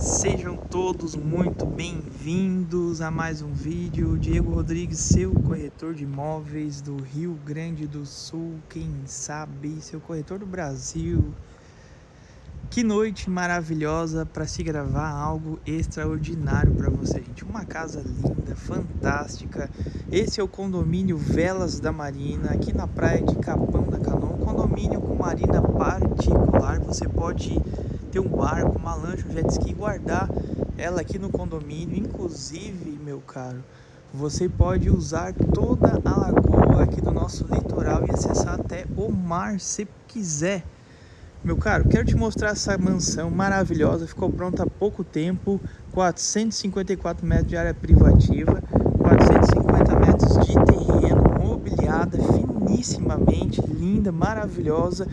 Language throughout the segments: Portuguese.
Sejam todos muito bem-vindos a mais um vídeo. Diego Rodrigues, seu corretor de imóveis do Rio Grande do Sul, quem sabe, seu corretor do Brasil. Que noite maravilhosa para se gravar algo extraordinário para você, gente. Uma casa linda, fantástica. Esse é o condomínio Velas da Marina, aqui na praia de Capão da Canoa. Um condomínio com marina particular. Você pode ter um barco, uma lancha, um jet ski, guardar ela aqui no condomínio. Inclusive, meu caro, você pode usar toda a lagoa aqui do nosso litoral e acessar até o mar se quiser. Meu caro, quero te mostrar essa mansão maravilhosa, ficou pronta há pouco tempo, 454 metros de área privativa, 450 metros de terreno, mobiliada finissimamente, linda, maravilhosa,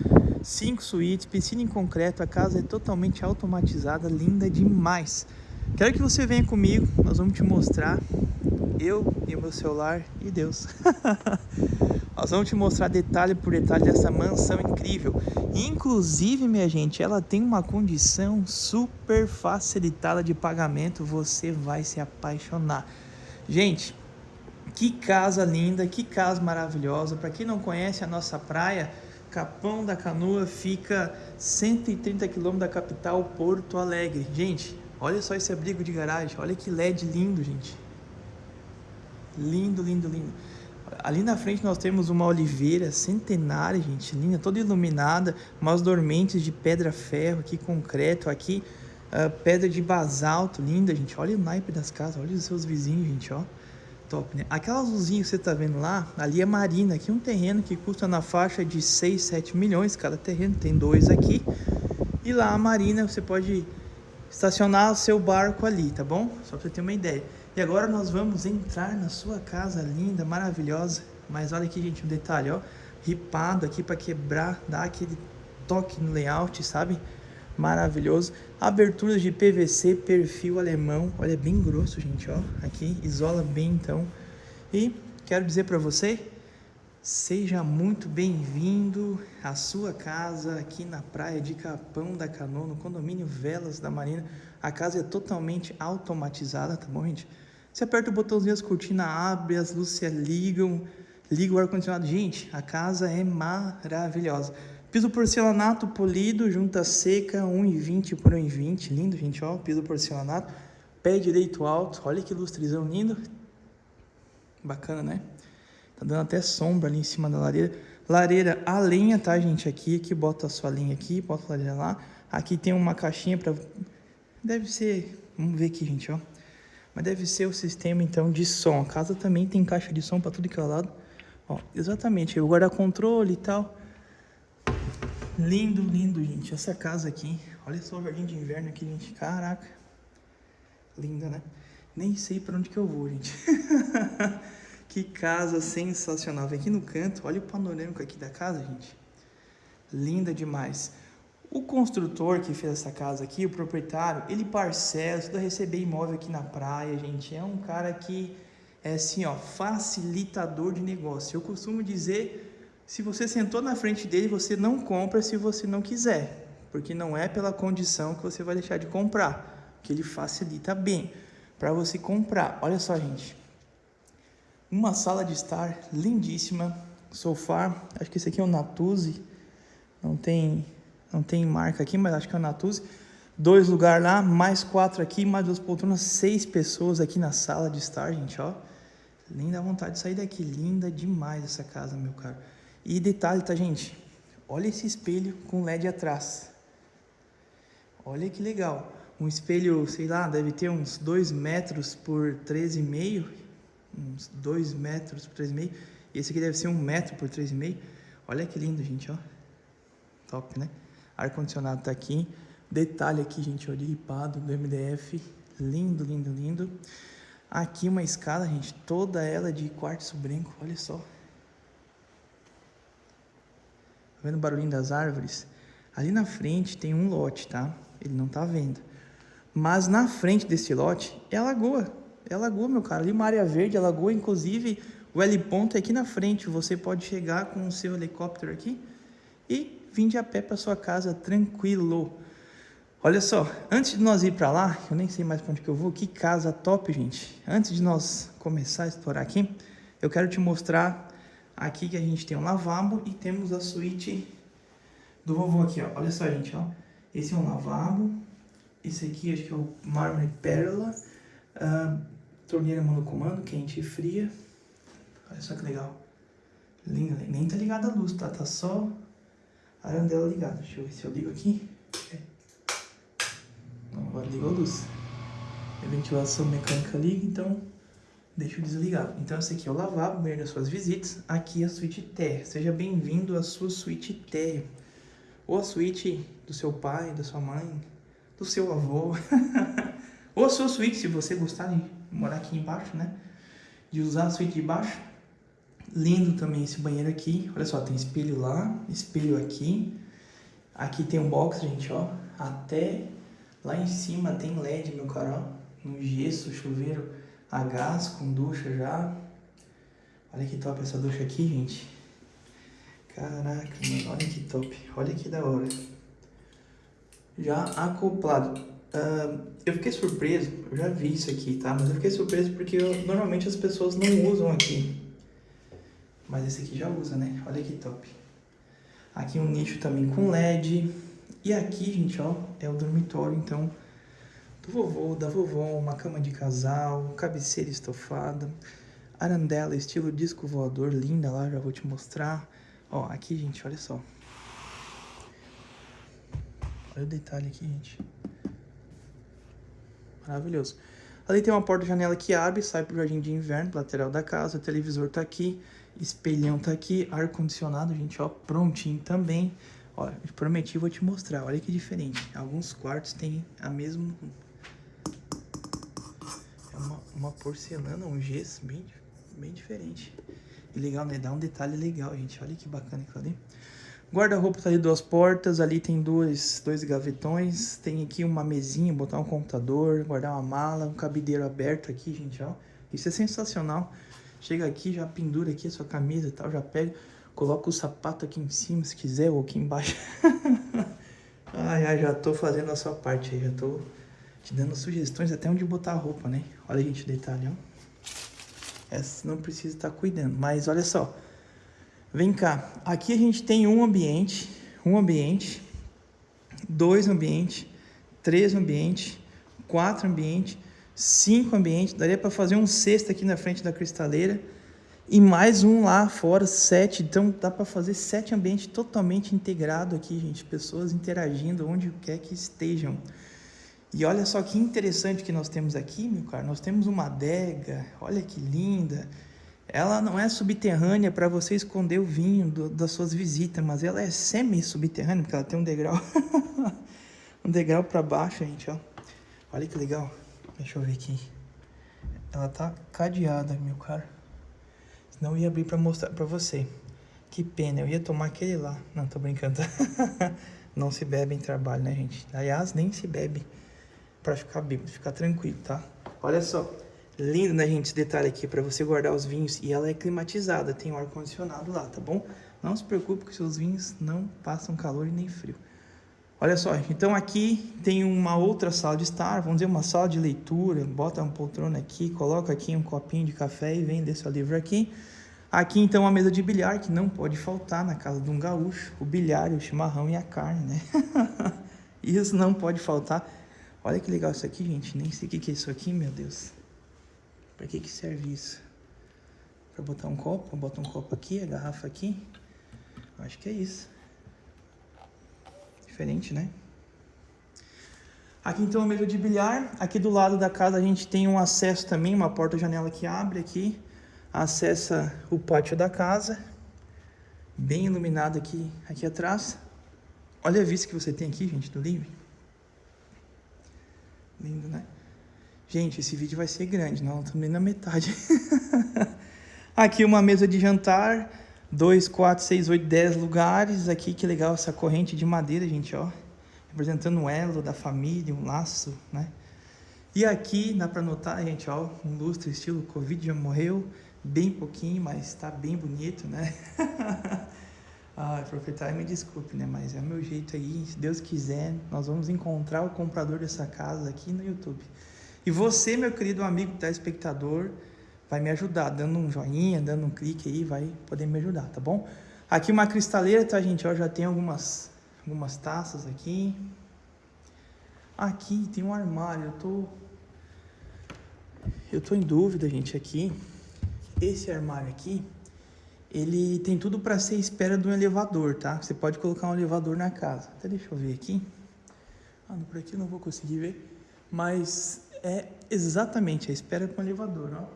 5 suítes, piscina em concreto, a casa é totalmente automatizada, linda demais. Quero que você venha comigo, nós vamos te mostrar, eu e o meu celular e Deus. Nós vamos te mostrar detalhe por detalhe dessa mansão incrível. Inclusive, minha gente, ela tem uma condição super facilitada de pagamento. Você vai se apaixonar. Gente, que casa linda, que casa maravilhosa. Para quem não conhece a nossa praia, Capão da Canoa fica 130 quilômetros da capital Porto Alegre. Gente, olha só esse abrigo de garagem. Olha que LED lindo, gente. Lindo, lindo, lindo. Ali na frente nós temos uma oliveira centenária, gente, linda, toda iluminada, umas dormentes de pedra-ferro aqui, concreto, aqui uh, pedra de basalto, linda, gente. Olha o naipe das casas, olha os seus vizinhos, gente, ó. Top, né? Aquela azulzinha que você tá vendo lá, ali é marina, aqui é um terreno que custa na faixa de 6, 7 milhões cada terreno, tem dois aqui. E lá a marina, você pode estacionar o seu barco ali, tá bom? Só pra você ter uma ideia. E agora nós vamos entrar na sua casa linda, maravilhosa. Mas olha aqui, gente, um detalhe, ó. Ripado aqui para quebrar, dar aquele toque no layout, sabe? Maravilhoso. Aberturas de PVC, perfil alemão. Olha, é bem grosso, gente, ó. Aqui, isola bem, então. E quero dizer para você, seja muito bem-vindo à sua casa aqui na praia de Capão da Canoa, no condomínio Velas da Marina. A casa é totalmente automatizada, tá bom, gente? Você aperta o botãozinho, as cortinas abrem, as luzes se ligam, liga o ar-condicionado. Gente, a casa é maravilhosa. Piso porcelanato polido, junta seca, 1,20 por 1,20. Lindo, gente, ó. Piso porcelanato. Pé direito alto. Olha que lustrezão lindo. Bacana, né? Tá dando até sombra ali em cima da lareira. Lareira a lenha, tá, gente? Aqui, aqui bota a sua linha aqui, bota a lareira lá. Aqui tem uma caixinha para... Deve ser... Vamos ver aqui, gente, ó. Mas deve ser o sistema, então, de som. A casa também tem caixa de som para tudo que é lado. Ó, exatamente, o guarda-controle e tal. Lindo, lindo, gente. Essa casa aqui. Olha só o jardim de inverno aqui, gente. Caraca. Linda, né? Nem sei para onde que eu vou, gente. que casa sensacional. Vem aqui no canto. Olha o panorâmico aqui da casa, gente. Linda demais. O construtor que fez essa casa aqui, o proprietário, ele parcela, estuda receber imóvel aqui na praia, gente. É um cara que é assim, ó, facilitador de negócio. Eu costumo dizer, se você sentou na frente dele, você não compra se você não quiser, porque não é pela condição que você vai deixar de comprar, que ele facilita bem para você comprar. Olha só, gente. Uma sala de estar lindíssima, sofá, acho que esse aqui é um Natuzzi, não tem não tem marca aqui, mas acho que é o Natuzzi. Dois lugares lá, mais quatro aqui, mais duas poltronas, seis pessoas aqui na sala de estar, gente, ó. Linda vontade de sair daqui, linda demais essa casa, meu caro. E detalhe, tá, gente? Olha esse espelho com LED atrás. Olha que legal. Um espelho, sei lá, deve ter uns 2 metros por 13,5. Uns 2 metros por 3,5. Esse aqui deve ser 1 um metro por 3,5. Olha que lindo, gente, ó. Top, né? Ar-condicionado tá aqui. Detalhe aqui, gente, ó, de ripado do MDF. Lindo, lindo, lindo. Aqui uma escada, gente, toda ela de quartzo branco, olha só. Tá vendo o barulhinho das árvores? Ali na frente tem um lote, tá? Ele não tá vendo. Mas na frente desse lote é a lagoa. É a lagoa, meu cara. Ali uma área verde, a lagoa, inclusive o L-ponto é aqui na frente. Você pode chegar com o seu helicóptero aqui e vim de a pé para sua casa tranquilo. Olha só, antes de nós ir para lá, eu nem sei mais para onde que eu vou, que casa top, gente. Antes de nós começar a explorar aqui, eu quero te mostrar aqui que a gente tem um lavabo e temos a suíte do vovô aqui, ó. Olha só, gente, ó. Esse é um lavabo, esse aqui acho que é o mármore pérola, uh, torneira monocomando, quente e fria. Olha só que legal. Linda, nem tá ligada a luz, tá? Tá só a arandela ligada. Deixa eu ver se eu ligo aqui. É. Agora ligou a luz. A ventilação mecânica liga, então deixa eu desligar. Então esse aqui é o lavabo, das suas visitas. Aqui é a suíte térrea. Seja bem-vindo à sua suíte térrea. Ou a suíte do seu pai, da sua mãe, do seu avô. Ou a sua suíte, se você gostar de morar aqui embaixo, né? De usar a suíte de baixo. Lindo também esse banheiro aqui. Olha só, tem espelho lá, espelho aqui. Aqui tem um box, gente, ó. Até lá em cima tem LED, meu caro, ó. No gesso, chuveiro a gás, com ducha já. Olha que top essa ducha aqui, gente. Caraca, mano, olha que top. Olha que da hora. Já acoplado. Uh, eu fiquei surpreso, eu já vi isso aqui, tá? Mas eu fiquei surpreso porque eu, normalmente as pessoas não usam aqui. Mas esse aqui já usa, né? Olha que top. Aqui um nicho também com LED. E aqui, gente, ó, é o dormitório, então, do vovô, da vovó, uma cama de casal, cabeceira estofada, arandela estilo disco voador, linda lá, já vou te mostrar. Ó, aqui, gente, olha só. Olha o detalhe aqui, gente. Maravilhoso. Ali tem uma porta-janela que abre, sai pro jardim de inverno, lateral da casa, o televisor tá aqui, espelhão tá aqui, ar-condicionado, gente, ó, prontinho também. Eu prometi, vou te mostrar, olha que diferente. Alguns quartos tem a mesma... Uma porcelana, um gesso bem, bem diferente. E legal, né? Dá um detalhe legal, gente. Olha que bacana aquilo ali. Guarda-roupa tá ali duas portas, ali tem dois, dois gavetões, tem aqui uma mesinha, botar um computador, guardar uma mala, um cabideiro aberto aqui, gente, ó. Isso é sensacional. Chega aqui, já pendura aqui a sua camisa e tal, já pega, coloca o sapato aqui em cima, se quiser, ou aqui embaixo. ai, ai, já tô fazendo a sua parte aí, já tô te dando sugestões até onde botar a roupa, né? Olha, gente, o detalhe, ó. Essa não precisa estar cuidando. Mas olha só. Vem cá. Aqui a gente tem um ambiente, um ambiente, dois ambientes, três ambientes, quatro ambientes, cinco ambientes. Daria para fazer um sexto aqui na frente da cristaleira. E mais um lá fora, sete. Então dá para fazer sete ambientes totalmente integrado aqui, gente. Pessoas interagindo onde quer que estejam. E olha só que interessante que nós temos aqui, meu caro. Nós temos uma adega, olha que linda. Ela não é subterrânea para você esconder o vinho do, das suas visitas, mas ela é semi-subterrânea, porque ela tem um degrau. um degrau para baixo, gente, ó. Olha que legal. Deixa eu ver aqui. Ela tá cadeada, meu caro. Senão eu ia abrir para mostrar para você. Que pena, eu ia tomar aquele lá. Não, tô brincando. não se bebe em trabalho, né, gente? Aliás, nem se bebe para ficar bêbado, ficar tranquilo, tá? Olha só, lindo, né, gente, esse detalhe aqui para você guardar os vinhos. E ela é climatizada, tem um ar-condicionado lá, tá bom? Não se preocupe que seus vinhos não passam calor e nem frio. Olha só, então aqui tem uma outra sala de estar, vamos dizer, uma sala de leitura, bota uma poltrona aqui, coloca aqui um copinho de café e vende seu livro aqui. Aqui então a mesa de bilhar, que não pode faltar na casa de um gaúcho, o bilhar, o chimarrão e a carne, né? Isso não pode faltar. Olha que legal isso aqui, gente. Nem sei o que é isso aqui, meu Deus. Pra que que serve isso? Pra botar um copo? Bota um copo aqui, a garrafa aqui. Acho que é isso. Diferente, né? Aqui então a mesa de bilhar. Aqui do lado da casa a gente tem um acesso também, uma porta-janela que abre aqui. Acessa o pátio da casa. Bem iluminado aqui, aqui atrás. Olha a vista que você tem aqui, gente, do livro. Lindo, né? Gente, esse vídeo vai ser grande, não também na metade. aqui uma mesa de jantar, 2, 4, 6, 8, 10 lugares. Aqui que legal essa corrente de madeira, gente, ó. Representando um elo da família, um laço, né? E aqui dá para notar, gente, ó, um lustre estilo Covid já morreu, bem pouquinho, mas tá bem bonito, né? Ah, proprietário, me desculpe, né? Mas é meu jeito aí. Se Deus quiser, nós vamos encontrar o comprador dessa casa aqui no YouTube. E você, meu querido amigo telespectador, vai me ajudar, dando um joinha, dando um clique aí, vai poder me ajudar, tá bom? Aqui uma cristaleira, tá, gente? Ó, já tem algumas, algumas taças aqui. Aqui tem um armário, eu tô... Eu tô em dúvida, gente, aqui. Esse armário aqui, ele tem tudo para ser espera de um elevador, tá? Você pode colocar um elevador na casa. Até deixa eu ver aqui. Ah, por aqui eu não vou conseguir ver. Mas é exatamente a espera para um elevador, ó.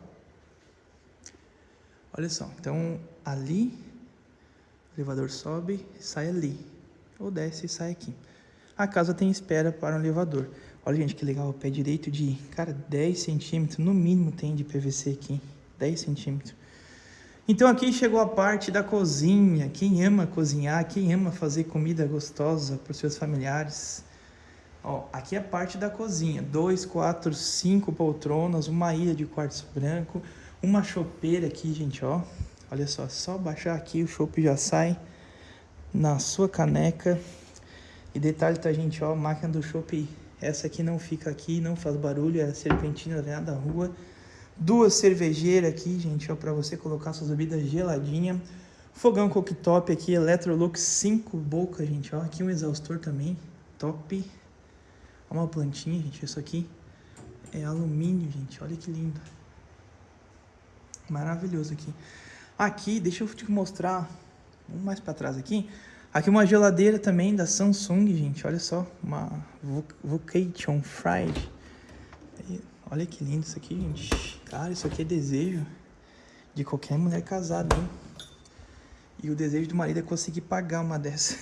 Olha só, então ali, o elevador sobe sai ali. Ou desce e sai aqui. A casa tem espera para um elevador. Olha, gente, que legal, o pé direito de, cara, 10 centímetros, no mínimo tem de PVC aqui, 10 centímetros. Então aqui chegou a parte da cozinha. Quem ama cozinhar, quem ama fazer comida gostosa para os seus familiares. Ó, aqui é a parte da cozinha. Dois, quatro, cinco poltronas, uma ilha de quartzo branco, uma chopeira aqui, gente, ó. Olha só, só baixar aqui o chopp já sai na sua caneca. E detalhe, tá, gente, ó, máquina do chopp, essa aqui não fica aqui, não faz barulho, é serpentina né, da rua. Duas cervejeiras aqui, gente, ó, para você colocar suas bebidas geladinha. Fogão cooktop aqui, Electrolux 5 bocas, gente, ó. Aqui um exaustor também, top. Uma plantinha, gente, isso aqui é alumínio, gente, olha que lindo. Maravilhoso aqui. Aqui, deixa eu te mostrar, vamos mais para trás aqui. Aqui uma geladeira também da Samsung, gente, olha só, uma Vocation Fried. Olha que lindo isso aqui, gente. Cara, isso aqui é desejo de qualquer mulher casada, hein? E o desejo do marido é conseguir pagar uma dessa.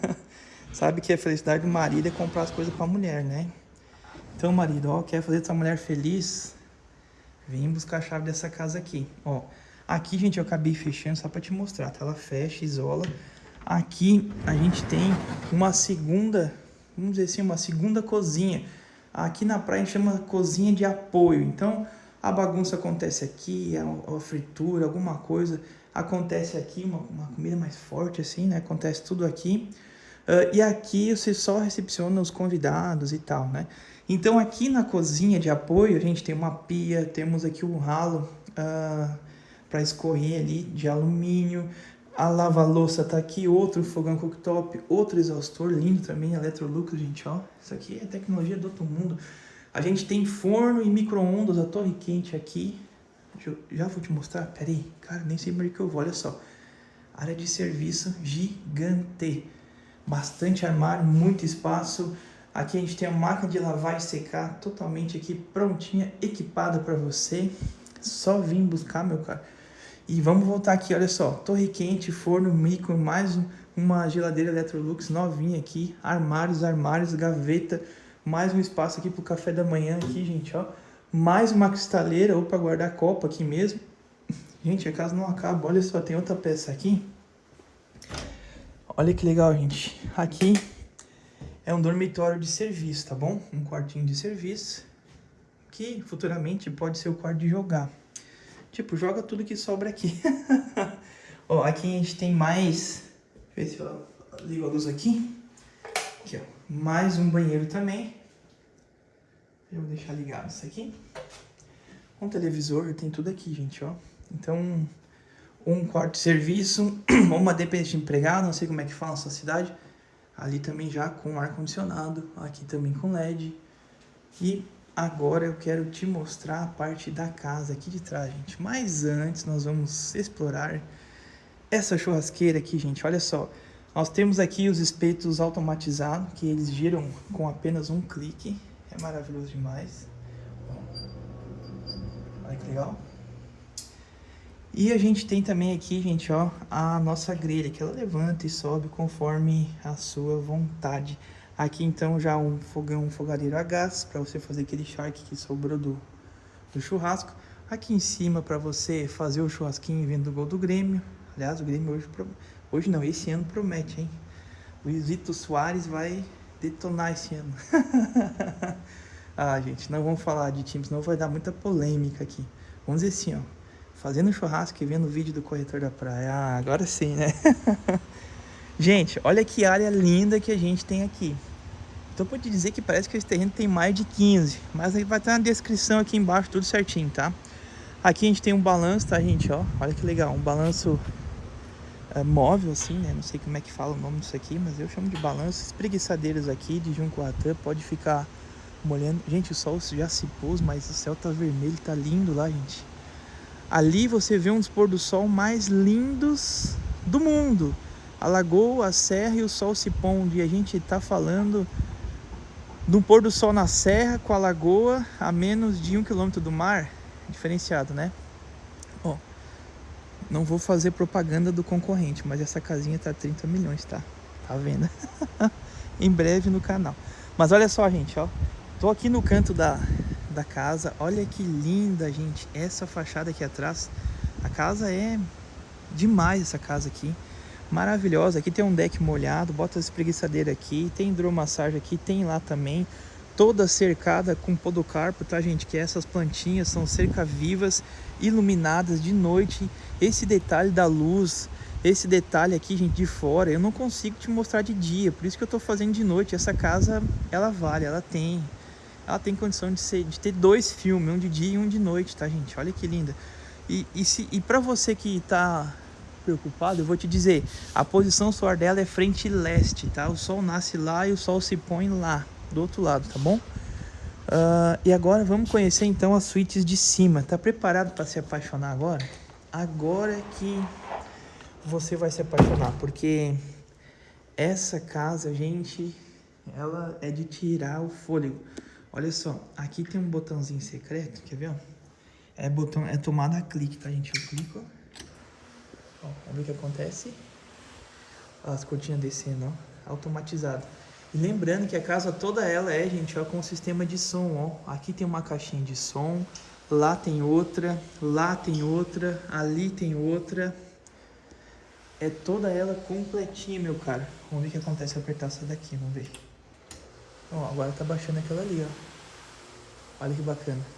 Sabe que a felicidade do marido é comprar as coisas pra mulher, né? Então, marido, ó, quer fazer sua mulher feliz? Vem buscar a chave dessa casa aqui, ó. Aqui, gente, eu acabei fechando só pra te mostrar, tá? Ela fecha, isola. Aqui a gente tem uma segunda, vamos dizer assim, uma segunda cozinha. Aqui na praia a gente chama cozinha de apoio. Então, a bagunça acontece aqui, a, fritura, alguma coisa acontece aqui, uma, uma, comida mais forte assim, né? Acontece tudo aqui. Uh, e aqui você só recepciona os convidados e tal, né? Então aqui na cozinha de apoio a gente tem uma pia, temos aqui um ralo uh, para escorrer ali de alumínio, a lava-louça tá aqui, outro fogão cooktop, outro exaustor lindo também, Electrolux, gente, ó. Isso aqui é tecnologia do outro mundo. A gente tem forno e micro-ondas, a torre quente aqui. Eu, já vou te mostrar, pera aí, cara, nem sei mais que eu vou, olha só. Área de serviço gigante. Bastante armário, muito espaço. Aqui a gente tem a máquina de lavar e secar totalmente aqui prontinha, equipada para você. Só vim buscar, meu cara. E vamos voltar aqui, olha só. Torre quente, forno, micro, mais uma geladeira Electrolux novinha aqui. Armários, armários, gaveta mais um espaço aqui pro café da manhã aqui, gente, ó. Mais uma cristaleira ou para guardar copa aqui mesmo. Gente, a casa não acaba. Olha só, tem outra peça aqui. Olha que legal, gente. Aqui é um dormitório de serviço, tá bom? Um quartinho de serviço que futuramente pode ser o quarto de jogar. Tipo, joga tudo que sobra aqui. ó, aqui a gente tem mais... Deixa eu ver se eu ligo a luz aqui. Aqui, ó. Mais um banheiro também. Eu vou deixar ligado isso aqui. Um televisor, tem tudo aqui, gente, ó. Então, um quarto de serviço, uma dependente de empregado, não sei como é que fala na sua cidade. Ali também já com ar-condicionado, aqui também com LED. E agora eu quero te mostrar a parte da casa aqui de trás, gente. Mas antes nós vamos explorar essa churrasqueira aqui, gente. Olha só, nós temos aqui os espetos automatizados, que eles giram com apenas um clique. É maravilhoso demais. Olha que legal. E a gente tem também aqui, gente, ó, a nossa grelha, que ela levanta e sobe conforme a sua vontade. Aqui, então, já um fogão, um fogareiro a gás, para você fazer aquele charque que sobrou do, do churrasco. Aqui em cima, para você fazer o churrasquinho vendo o gol do Grêmio. Aliás, o Grêmio hoje, hoje não, esse ano promete, hein? Luizito Soares vai detonar esse ano. ah, gente, não vamos falar de times, não vai dar muita polêmica aqui. Vamos dizer assim, ó. Fazendo churrasco e vendo o vídeo do corretor da praia. Ah, agora sim, né? gente, olha que área linda que a gente tem aqui. Então pode dizer que parece que esse terreno tem mais de 15. Mas aí vai ter na descrição aqui embaixo, tudo certinho, tá? Aqui a gente tem um balanço, tá, gente? Ó, olha que legal. Um balanço é, móvel, assim, né? Não sei como é que fala o nome disso aqui, mas eu chamo de balanço. Espreguiçadeiras aqui de Juncoatã. Pode ficar molhando. Gente, o sol já se pôs, mas o céu tá vermelho, tá lindo lá, gente. Ali você vê um dos pôr do sol mais lindos do mundo. A lagoa, a serra e o sol se pondo. E a gente está falando um pôr do sol na serra com a lagoa a menos de um quilômetro do mar. Diferenciado, né? Ó, não vou fazer propaganda do concorrente, mas essa casinha tá 30 milhões, tá? Tá vendo? em breve no canal. Mas olha só, gente, ó. Tô aqui no canto da, da casa. Olha que linda, gente. Essa fachada aqui atrás. A casa é demais, essa casa aqui. Maravilhosa. Aqui tem um deck molhado. Bota as espreguiçadeiras aqui. Tem hidromassagem aqui. Tem lá também. Toda cercada com podocarpo, tá, gente? Que essas plantinhas são cerca vivas, iluminadas de noite. Esse detalhe da luz, esse detalhe aqui, gente, de fora, eu não consigo te mostrar de dia. Por isso que eu tô fazendo de noite. Essa casa, ela vale, ela tem ela tem condição de, ser, de ter dois filmes, um de dia e um de noite, tá, gente? Olha que linda. E, e, se, e para você que tá preocupado, eu vou te dizer, a posição solar dela é frente leste, tá? O sol nasce lá e o sol se põe lá, do outro lado, tá bom? Uh, e agora vamos conhecer então as suítes de cima. Tá preparado para se apaixonar agora? Agora é que você vai se apaixonar, porque essa casa, gente, ela é de tirar o fôlego. Olha só, aqui tem um botãozinho secreto, quer ver? É botão, é tomada clique, tá gente? Eu clico, ó. Ó vamos ver o que acontece. As cortinas descendo, ó, automatizado. E lembrando que a casa toda ela é, gente, ó, com sistema de som, ó. Aqui tem uma caixinha de som, lá tem outra, lá tem outra, ali tem outra. É toda ela completinha, meu cara. Vamos ver o que acontece se apertar essa daqui, vamos ver. Ó, agora tá baixando aquela ali, ó. Olha que bacana.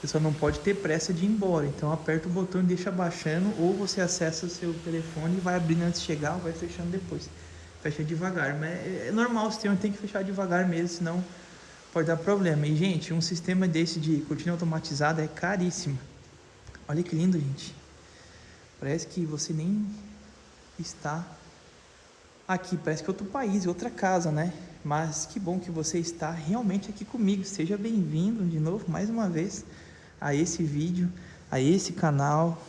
Você só não pode ter pressa de ir embora. Então aperta o botão e deixa baixando. Ou você acessa o seu telefone e vai abrindo antes de chegar ou vai fechando depois. Fecha devagar. Mas é, é normal, o sistema tem que fechar devagar mesmo, senão pode dar problema. E, gente, um sistema desse de cortina automatizada é caríssimo. Olha que lindo, gente. Parece que você nem está aqui, parece que é outro país, outra casa, né? Mas que bom que você está realmente aqui comigo. Seja bem-vindo de novo, mais uma vez, a esse vídeo, a esse canal.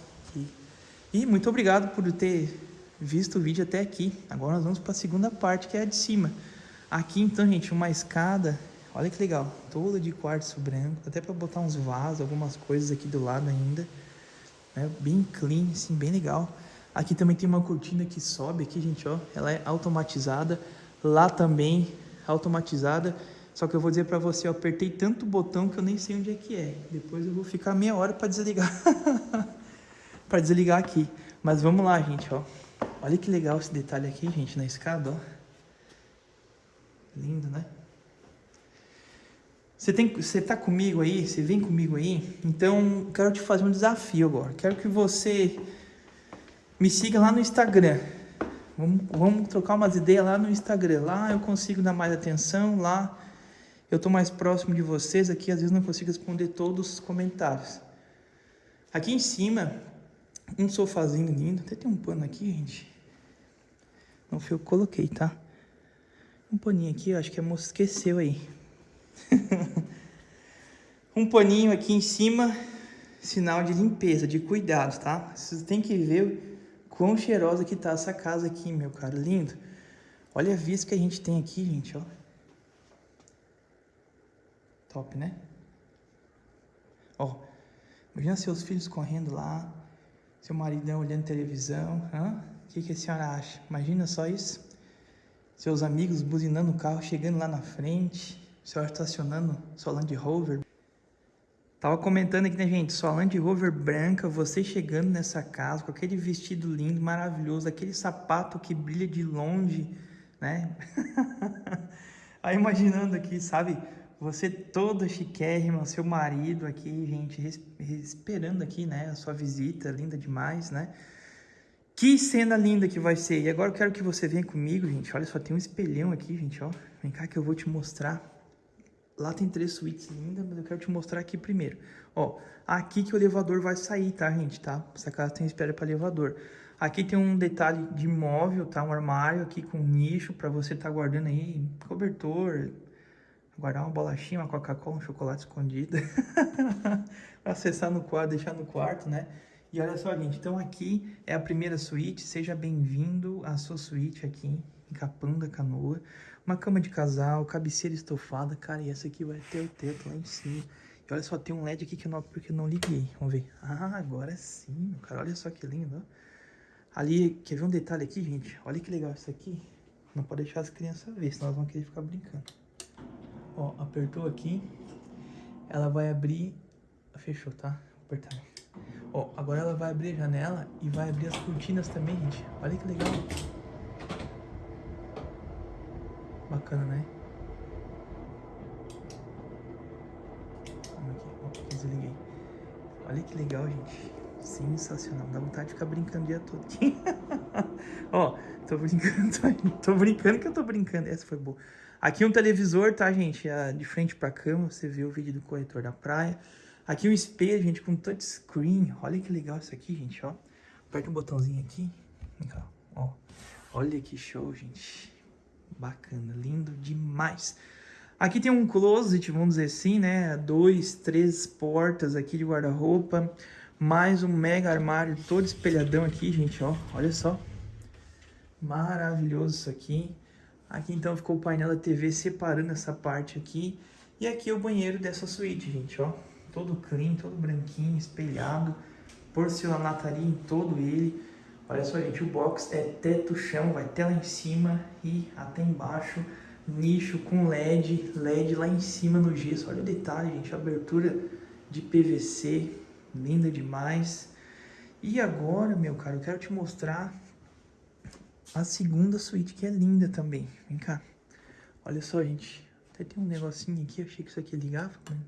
E muito obrigado por ter visto o vídeo até aqui. Agora nós vamos para a segunda parte, que é a de cima. Aqui, então, gente, uma escada. Olha que legal, toda de quartzo branco. Até para botar uns vasos, algumas coisas aqui do lado ainda. Né? Bem clean, assim, bem legal. Aqui também tem uma cortina que sobe aqui, gente, ó. Ela é automatizada. Lá também automatizada. Só que eu vou dizer para você, eu apertei tanto botão que eu nem sei onde é que é. Depois eu vou ficar meia hora para desligar. para desligar aqui. Mas vamos lá, gente, ó. Olha que legal esse detalhe aqui, gente, na escada, ó. Lindo, né? Você, tem, você tá comigo aí? Você vem comigo aí? Então, quero te fazer um desafio agora. Quero que você me siga lá no Instagram. Vamos, vamos trocar umas ideias lá no Instagram. Lá eu consigo dar mais atenção, lá eu estou mais próximo de vocês. Aqui às vezes não consigo responder todos os comentários. Aqui em cima, um sofazinho lindo. Até tem um pano aqui, gente. Não foi eu que coloquei, tá? Um paninho aqui, acho que a moça esqueceu aí. um paninho aqui em cima, sinal de limpeza, de cuidado, tá? Vocês têm que ver Quão cheirosa que tá essa casa aqui, meu cara. Lindo. Olha a vista que a gente tem aqui, gente, ó. Top, né? Ó, imagina seus filhos correndo lá, seu maridão olhando televisão. O que, que a senhora acha? Imagina só isso. Seus amigos buzinando o carro, chegando lá na frente. O senhor estacionando sua Land Rover. Tava comentando aqui, né, gente? Sua Land Rover branca, você chegando nessa casa com aquele vestido lindo, maravilhoso, aquele sapato que brilha de longe, né? Aí imaginando aqui, sabe? Você toda chiquérrima, seu marido aqui, gente, esperando aqui, né, a sua visita, linda demais, né? Que cena linda que vai ser. E agora eu quero que você venha comigo, gente. Olha só, tem um espelhão aqui, gente, ó. Vem cá que eu vou te mostrar. Lá tem três suítes lindas, mas eu quero te mostrar aqui primeiro. Ó, aqui que o elevador vai sair, tá, gente, tá? Essa casa tem espera para elevador. Aqui tem um detalhe de móvel, tá? Um armário aqui com nicho para você estar tá guardando aí cobertor, guardar uma bolachinha, uma Coca-Cola, um chocolate escondido. acessar no quarto, deixar no quarto, né? E olha só, gente, então aqui é a primeira suíte. Seja bem-vindo à sua suíte aqui em Capão da Canoa. Uma cama de casal, cabeceira estofada. Cara, e essa aqui vai ter o teto lá em cima. E olha só, tem um LED aqui que eu não, porque eu não liguei. Vamos ver. Ah, agora sim, cara. Olha só que lindo, ó. Ali, quer ver um detalhe aqui, gente? Olha que legal isso aqui. Não pode deixar as crianças ver, senão elas vão querer ficar brincando. Ó, apertou aqui. Ela vai abrir... Fechou, tá? Apertar. Ó, agora ela vai abrir a janela e vai abrir as cortinas também, gente. Olha que legal. Bacana, né? Aqui, ó, desliguei. Olha que legal, gente. Sensacional, dá vontade de ficar brincando o dia todo. Ó, tô brincando, tô brincando que eu tô brincando. Essa foi boa. Aqui um televisor, tá, gente? É de frente pra cama, você vê o vídeo do corretor da praia. Aqui um espelho, gente, com touchscreen. Olha que legal isso aqui, gente, ó. Aperta um botãozinho aqui. ó. Olha que show, gente. Bacana, lindo demais. Aqui tem um closet, vamos dizer assim, né? Dois, três portas aqui de guarda-roupa. Mais um mega armário todo espelhadão aqui, gente, ó. Olha só. Maravilhoso isso aqui. Aqui então ficou o painel da TV separando essa parte aqui. E aqui é o banheiro dessa suíte, gente, ó. Todo clean, todo branquinho, espelhado. Porcelanataria em todo ele. Olha só, gente, o box é teto chão, vai até lá em cima e até embaixo. Nicho com LED, LED lá em cima no gesso. Olha o detalhe, gente, abertura de PVC, linda demais. E agora, meu caro, eu quero te mostrar a segunda suíte, que é linda também. Vem cá. Olha só, gente. Até tem um negocinho aqui, achei que isso aqui ligava, mano.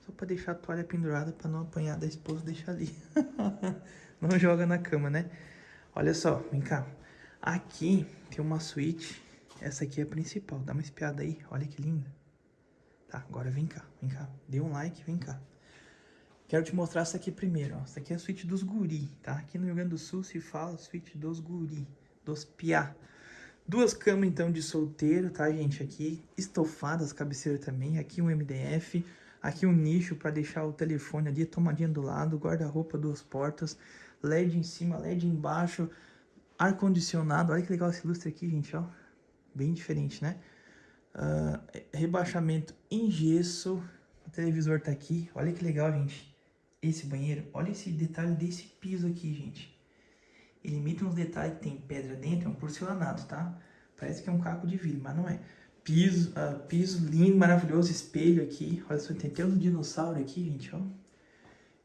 Só pra deixar a toalha pendurada pra não apanhar da esposa, deixar ali. não joga na cama, né? Olha só, vem cá. Aqui tem uma suíte. Essa aqui é a principal. Dá uma espiada aí. Olha que linda. Tá, agora vem cá, vem cá. Dê um like, vem cá. Quero te mostrar essa aqui primeiro, ó. Essa aqui é a suíte dos guri, tá? Aqui no Rio Grande do Sul se fala suíte dos guri, dos piá. Duas camas, então, de solteiro, tá, gente? Aqui estofadas, cabeceira também. Aqui um MDF. Aqui um nicho para deixar o telefone ali, tomadinha do lado. Guarda-roupa, duas portas. LED em cima, LED embaixo. Ar-condicionado. Olha que legal esse lustre aqui, gente, ó. Bem diferente, né? Uh, rebaixamento em gesso. O televisor tá aqui. Olha que legal, gente esse banheiro, olha esse detalhe desse piso aqui, gente. Ele imita uns detalhes que tem pedra dentro, é um porcelanato, tá? Parece que é um caco de vidro, mas não é. Piso, uh, piso lindo, maravilhoso, espelho aqui. Olha só, tem até um dinossauro aqui, gente, ó.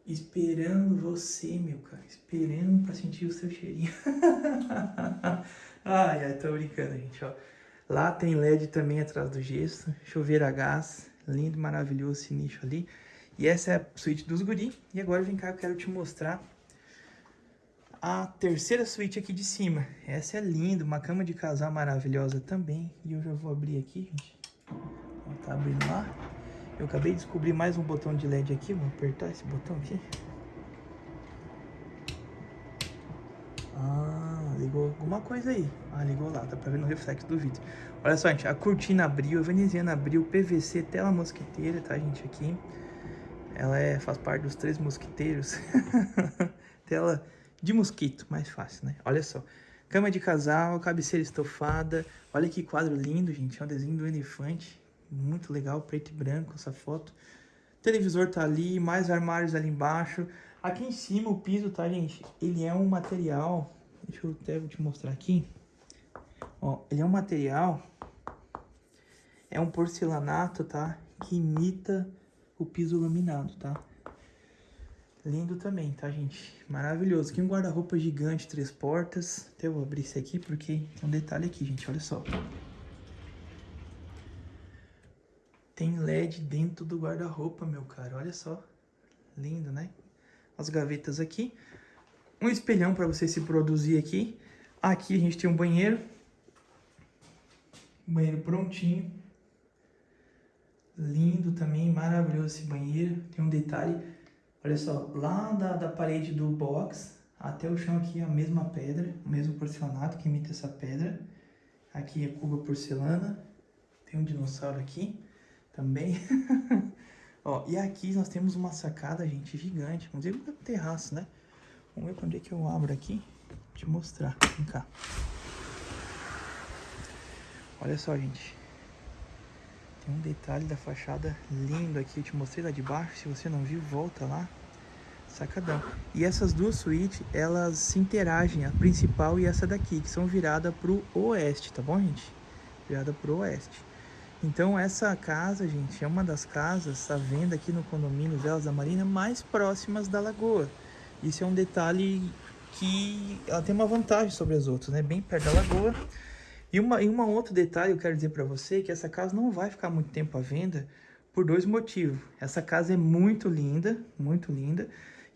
Esperando você, meu cara. Esperando pra sentir o seu cheirinho. ai, ai, tô brincando, gente, ó. Lá tem LED também atrás do gesso. Chuveiro a gás. Lindo, maravilhoso esse nicho ali. E essa é a suíte dos guri. E agora vem cá, eu quero te mostrar a terceira suíte aqui de cima. Essa é linda, uma cama de casal maravilhosa também. E eu já vou abrir aqui, gente. Ó, tá abrindo lá. Eu acabei de descobrir mais um botão de LED aqui. Vou apertar esse botão aqui. Ah, ligou alguma coisa aí. Ah, ligou lá, dá pra ver no reflexo do vídeo. Olha só, gente, a cortina abriu, a veneziana abriu, PVC, tela mosquiteira, tá, gente, aqui. Ela é, faz parte dos três mosquiteiros. Tela de mosquito, mais fácil, né? Olha só. Cama de casal, cabeceira estofada. Olha que quadro lindo, gente. É um desenho do elefante. Muito legal, preto e branco essa foto. televisor tá ali, mais armários ali embaixo. Aqui em cima o piso, tá, gente? Ele é um material... Deixa eu até te mostrar aqui. Ó, ele é um material... É um porcelanato, tá? Que imita o piso laminado, tá? Lindo também, tá, gente? Maravilhoso. Aqui um guarda-roupa gigante, três portas. Até vou abrir esse aqui porque tem um detalhe aqui, gente. Olha só. Tem LED dentro do guarda-roupa, meu cara. Olha só. Lindo, né? As gavetas aqui. Um espelhão para você se produzir aqui. Aqui a gente tem um banheiro. Banheiro prontinho. Lindo também, maravilhoso esse banheiro. Tem um detalhe, olha só, lá da, da parede do box até o chão aqui a mesma pedra, o mesmo porcelanato que imita essa pedra. Aqui é cuba porcelana. Tem um dinossauro aqui também. Ó, e aqui nós temos uma sacada, gente, gigante. Vamos ver o terraço, né? Vamos ver quando é que eu abro aqui. Te mostrar. Vem cá. Olha só, gente. Tem um detalhe da fachada lindo aqui. Eu te mostrei lá de baixo. Se você não viu, volta lá. Sacadão. E essas duas suítes, elas se interagem. A principal e essa daqui, que são viradas pro oeste, tá bom, gente? Virada pro oeste. Então essa casa, gente, é uma das casas à venda aqui no condomínio Velas da Marina mais próximas da lagoa. Isso é um detalhe que ela tem uma vantagem sobre as outras, né? Bem perto da lagoa. E uma, e uma outro detalhe eu quero dizer para você que essa casa não vai ficar muito tempo à venda por dois motivos. Essa casa é muito linda, muito linda.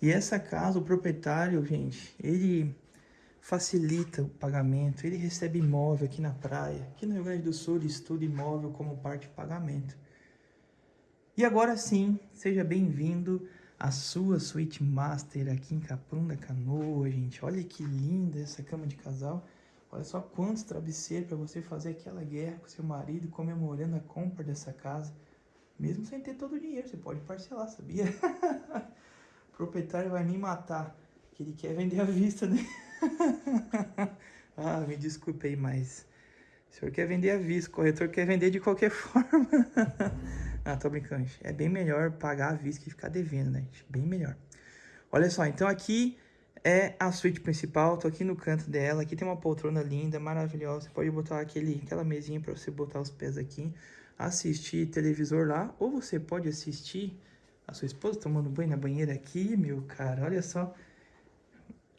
E essa casa, o proprietário, gente, ele facilita o pagamento, ele recebe imóvel aqui na praia. Aqui no Rio Grande do Sul ele estuda imóvel como parte de pagamento. E agora sim, seja bem-vindo à sua suíte master aqui em Capão da Canoa, gente. Olha que linda essa cama de casal. Olha só quantos travesseiros para você fazer aquela guerra com seu marido comemorando a compra dessa casa. Mesmo sem ter todo o dinheiro, você pode parcelar, sabia? o proprietário vai me matar, que ele quer vender à vista, né? ah, me desculpe aí, mas o senhor quer vender à vista, o corretor quer vender de qualquer forma. ah, tô brincando, gente. É bem melhor pagar à vista que ficar devendo, né? Bem melhor. Olha só, então aqui é a suíte principal, tô aqui no canto dela, aqui tem uma poltrona linda, maravilhosa, você pode botar aquele, aquela mesinha para você botar os pés aqui, assistir televisor lá, ou você pode assistir a sua esposa tomando banho na banheira aqui, meu cara, olha só,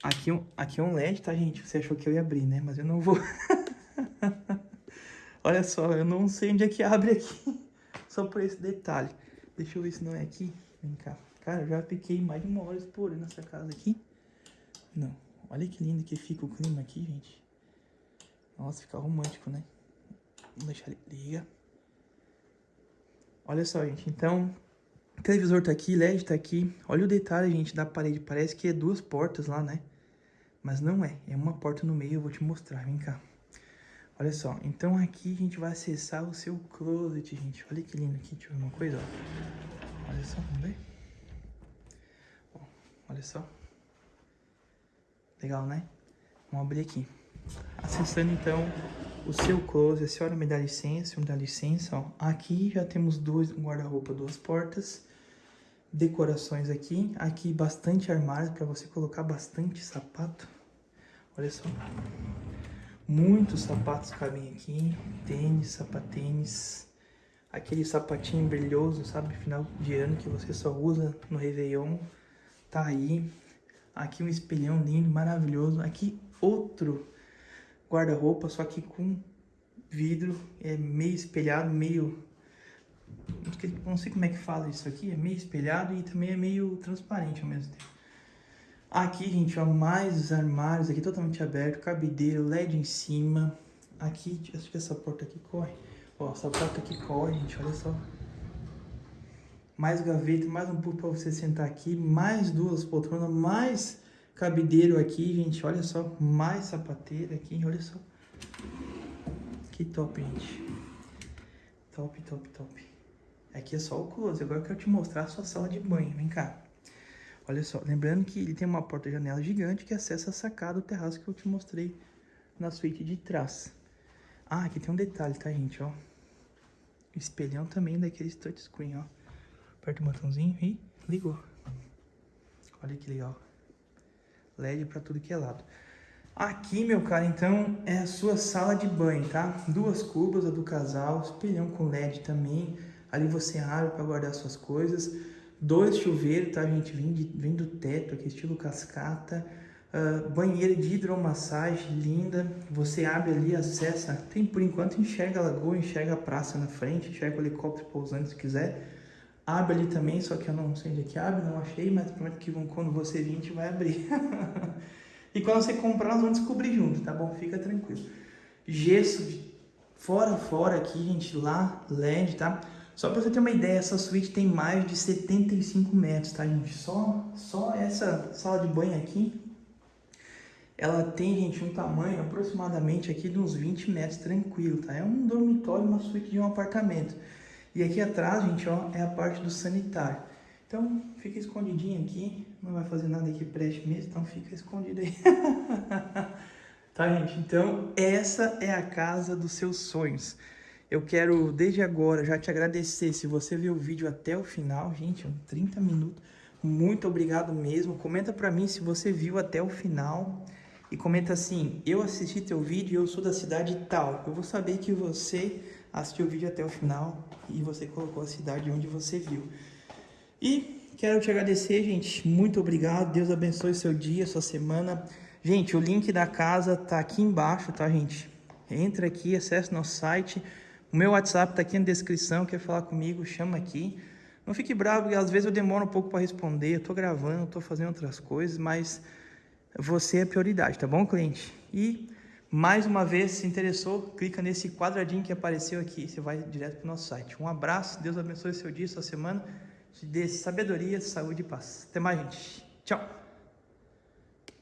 Aqui, aqui é um LED, tá, gente? Você achou que eu ia abrir, né? Mas eu não vou. Olha só, eu não sei onde é que abre aqui. Só por esse detalhe. Deixa eu ver se não é aqui. Vem cá. Cara, eu já fiquei mais de uma hora explorando essa casa aqui. Não. Olha que lindo que fica o clima aqui, gente. Nossa, fica romântico, né? Vamos deixar ele... Liga. Olha só, gente. Então, o televisor tá aqui, LED tá aqui. Olha o detalhe, gente, da parede. Parece que é duas portas lá, né? Mas não é, é uma porta no meio, eu vou te mostrar, vem cá. Olha só, então aqui a gente vai acessar o seu closet, gente. Olha que lindo aqui, deixa eu ver uma coisa, ó. Olha só, vamos ver? Olha só. Legal, né? Vamos abrir aqui. Acessando, então, o seu closet, a senhora me dá licença, me dá licença, ó. Aqui já temos dois guarda-roupa, duas portas decorações aqui. Aqui bastante armário para você colocar bastante sapato. Olha só. Muitos sapatos cabem aqui. Tênis, sapatênis. Aquele sapatinho brilhoso, sabe? Final de ano que você só usa no Réveillon. Tá aí. Aqui um espelhão lindo, maravilhoso. Aqui outro guarda-roupa, só que com vidro. É meio espelhado, meio... Não sei como é que fala isso aqui. É meio espelhado e também é meio transparente ao mesmo tempo. Aqui, gente, ó, mais os armários aqui totalmente aberto, cabideiro, LED em cima. Aqui, acho que essa porta aqui corre. Ó, essa porta aqui corre, gente, olha só. Mais gaveta, mais um pouco para você sentar aqui, mais duas poltronas, mais cabideiro aqui, gente, olha só. Mais sapateira aqui, olha só. Que top, gente. Top, top, top. Aqui é só o close, agora eu quero te mostrar a sua sala de banho, vem cá. Olha só, lembrando que ele tem uma porta-janela gigante que acessa a sacada do terraço que eu te mostrei na suíte de trás. Ah, aqui tem um detalhe, tá, gente, ó. Espelhão também daquele touchscreen, ó. Aperta o botãozinho e ligou. Olha que legal. LED pra tudo que é lado. Aqui, meu cara, então, é a sua sala de banho, tá? Duas cubas, a do casal, espelhão com LED também. Ali você abre para guardar suas coisas. Dois chuveiros, tá, gente? Vem, de, vem do teto aqui, estilo cascata. Uh, banheira de hidromassagem, linda. Você abre ali, acessa. Tem por enquanto, enxerga a lagoa, enxerga a praça na frente, enxerga o helicóptero pousando se quiser. Abre ali também, só que eu não sei onde é que abre, não achei, mas prometo que quando você vir a gente vai abrir. e quando você comprar, nós vamos descobrir junto, tá bom? Fica tranquilo. Gesso fora fora aqui, gente, lá, LED, tá? Só para você ter uma ideia, essa suíte tem mais de 75 metros, tá, gente? Só, só essa sala de banho aqui, ela tem, gente, um tamanho aproximadamente aqui de uns 20 metros, tranquilo, tá? É um dormitório, uma suíte de um apartamento. E aqui atrás, gente, ó, é a parte do sanitário. Então, fica escondidinho aqui, não vai fazer nada aqui preste mesmo, então fica escondido aí. tá, gente? Então, essa é a casa dos seus sonhos. Eu quero, desde agora, já te agradecer. Se você viu o vídeo até o final, gente, 30 minutos. Muito obrigado mesmo. Comenta pra mim se você viu até o final. E comenta assim, eu assisti teu vídeo e eu sou da cidade tal. Eu vou saber que você assistiu o vídeo até o final e você colocou a cidade onde você viu. E quero te agradecer, gente. Muito obrigado. Deus abençoe seu dia, sua semana. Gente, o link da casa tá aqui embaixo, tá, gente? Entra aqui, acesse nosso site. O meu WhatsApp tá aqui na descrição. Quer falar comigo? Chama aqui. Não fique bravo, porque às vezes eu demoro um pouco para responder. Eu tô gravando, tô fazendo outras coisas, mas você é prioridade, tá bom, cliente? E mais uma vez, se interessou, clica nesse quadradinho que apareceu aqui, você vai direto para o nosso site. Um abraço, Deus abençoe seu dia, sua semana, te dê sabedoria, saúde e paz. Até mais, gente. Tchau!